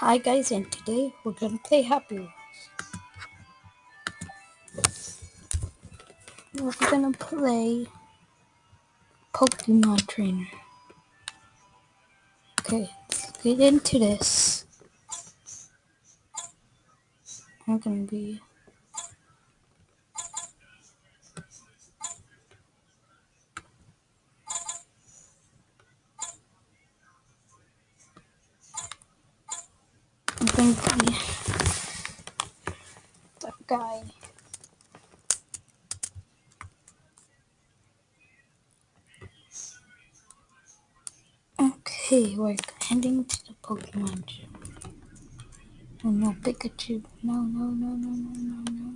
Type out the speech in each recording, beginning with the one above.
Hi guys, and today we're gonna play Happy Wheels. We're gonna play Pokemon Trainer. Okay, let's get into this. I'm gonna be Gonna be that guy. Okay, we're heading to the Pokemon gym. Oh no, Pikachu. No, no, no, no, no, no, no.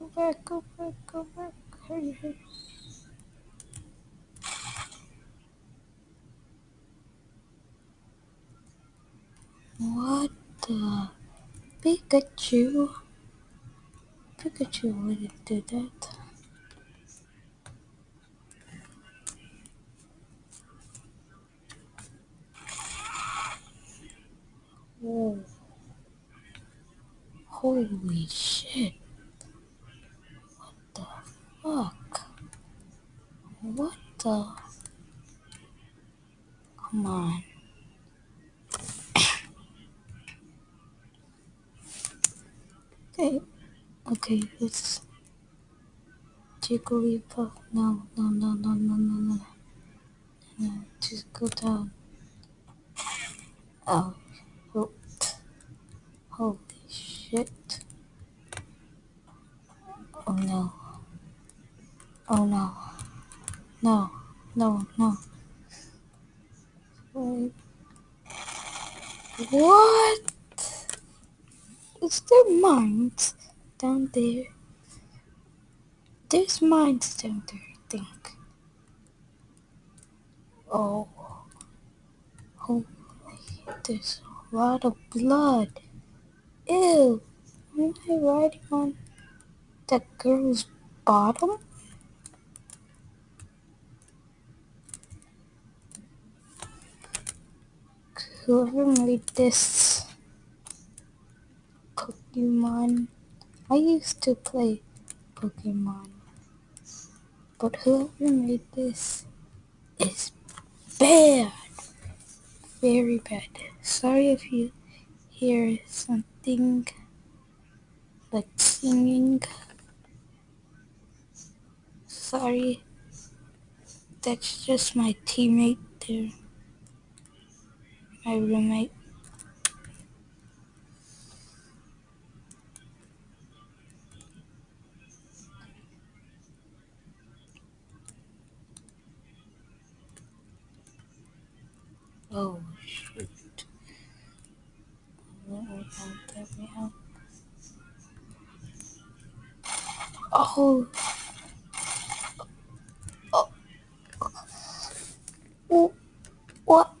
Go back, go back, go back. Hurry, hurry. What the? Pikachu? Pikachu wouldn't do that. Whoa. Holy shit. What the fuck? What the? Come on. Okay. Okay, it's Jigglypuff. No, no, no, no, no, no, no. No, just go down. Oh, whoops. Holy shit. Oh no. Oh no. No, no, no. Mines down there? There's mines down there, I think. Oh. oh Holy, there's a lot of blood. Ew. Am I riding on that girl's bottom? Whoever made this Pokemon, I used to play Pokemon, but whoever made this is bad, very bad. Sorry if you hear something like singing. Sorry, that's just my teammate there, my roommate. Oh shoot. Oh. Oh. Oh. What?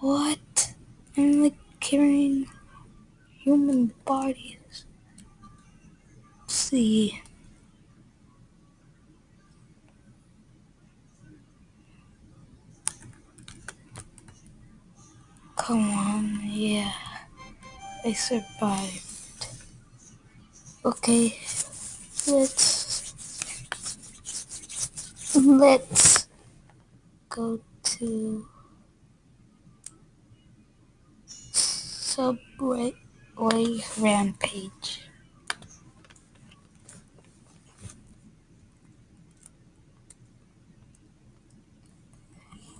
What? I'm like carrying human bodies. Let's see. Come on, yeah. I survived. Okay, let's let's go to Subway Rampage.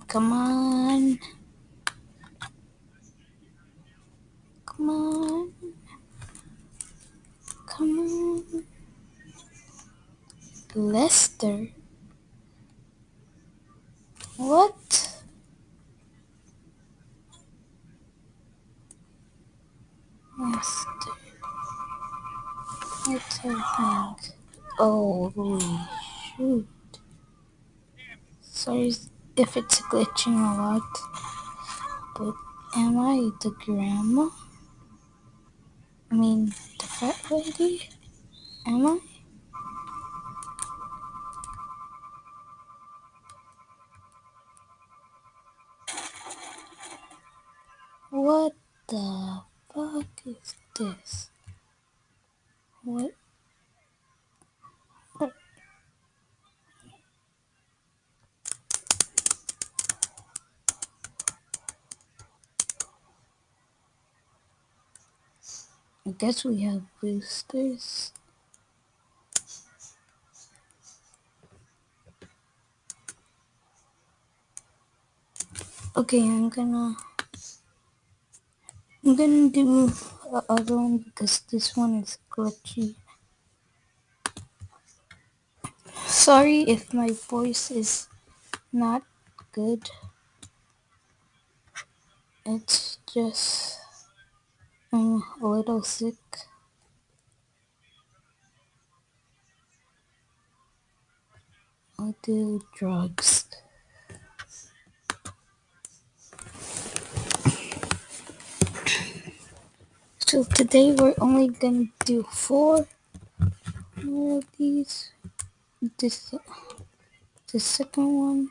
Come on. Lester? What? Lester. What heck? Oh, shoot. Sorry if it's glitching a lot, but am I the grandma? I mean, the fat lady? Am I? What the fuck is this? What? I guess we have boosters. Okay, I'm gonna I'm gonna do the other one because this one is glitchy. Sorry if my voice is not good. It's just I'm a little sick. I do drugs. So today we're only gonna do four of these. This the second one.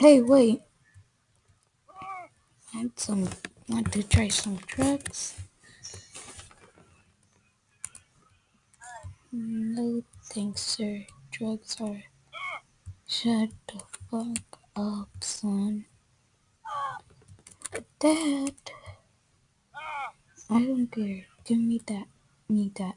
Hey, wait. I had some. Want to try some drugs? No, thanks, sir. Drugs are. Shut the fuck up, son. Dad. I don't care. Give me that. Me that.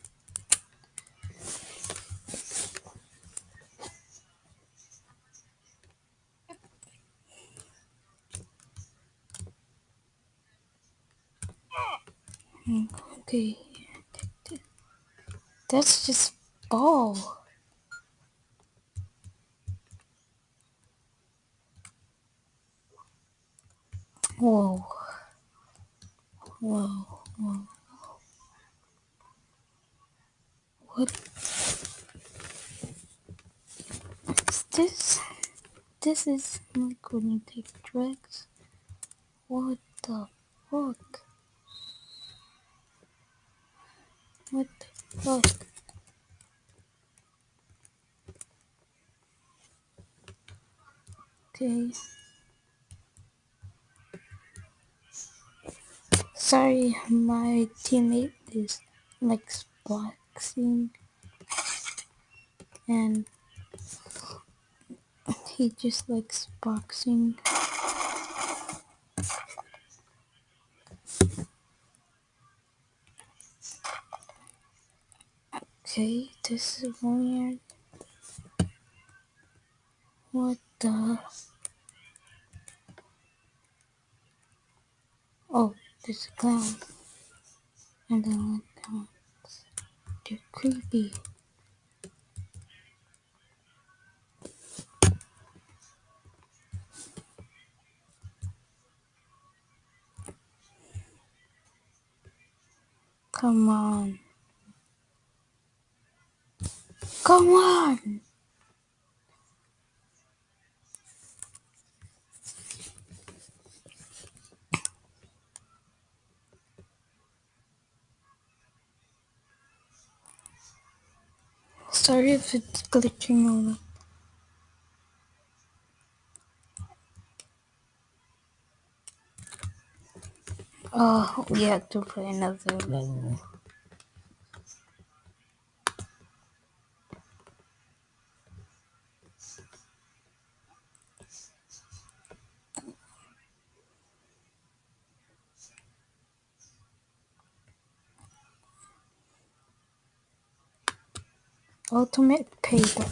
Okay. That's just ball. Whoa. Whoa. Whoa. What is this? This is like when you take drugs. What the fuck? What the fuck? Okay. Sorry, my teammate is like boxing and he just likes boxing. Okay, this is weird. What the? Oh, there's a clown. And then clowns. They're creepy. Come on. Come on! Sorry if it's glitching on. Oh, we have to play another level. Ultimate payback.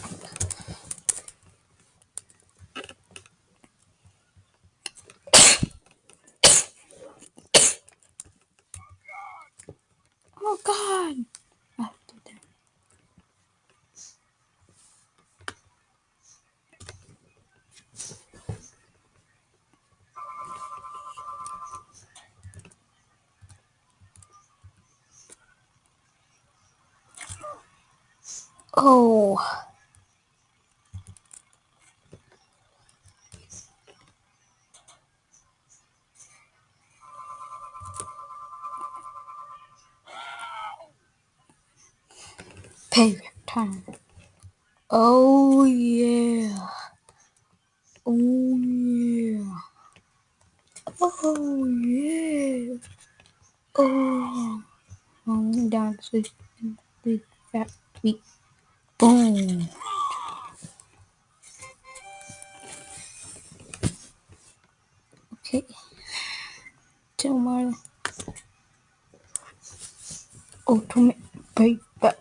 Oh god! After that. Oh. Payback time. Oh yeah. Oh yeah. Oh yeah. Oh. Rolling down and the fat feet. Boom. Okay. Tomorrow. Ultimate payback.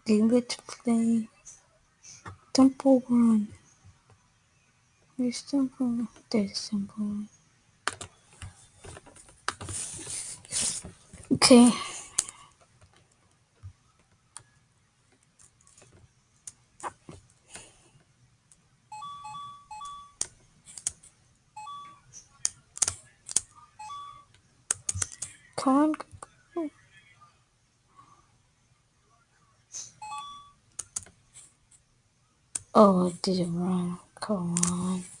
Okay, let's play Temple Run. There's Temple Run. There's Temple Run. Okay. Come Oh, I did it wrong. Come on.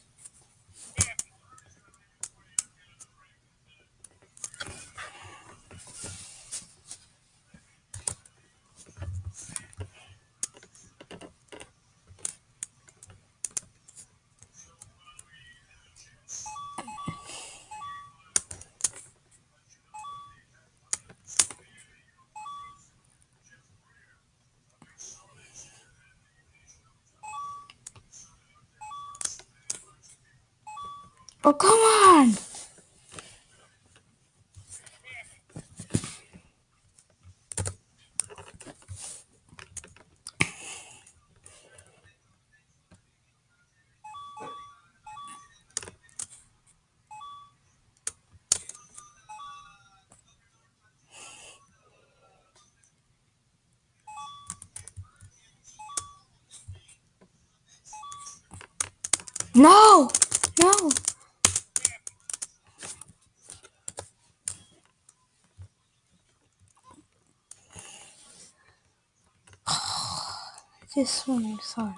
Oh, come on! No! No! This one is hard.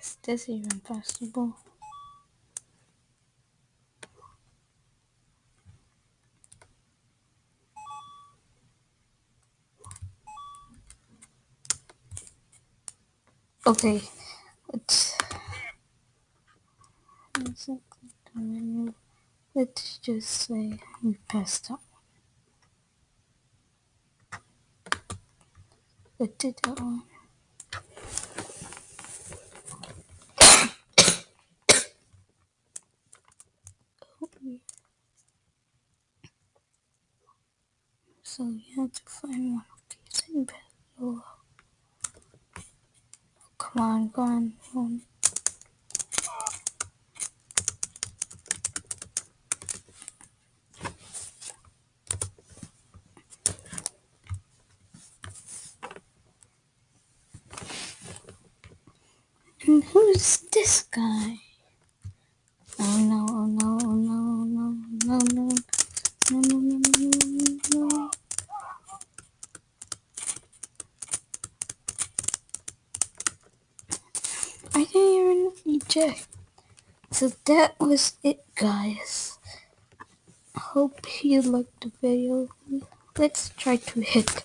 Is this even possible? Okay, let's, let's just say we passed out. Put it on. So you have to find one of these and put Oh. Come on, go on, home. Even. So that was it, guys. Hope you liked the video. Let's try to hit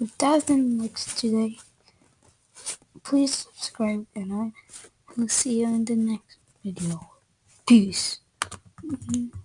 a thousand likes today. Please subscribe and I will see you in the next video. Peace. Mhm.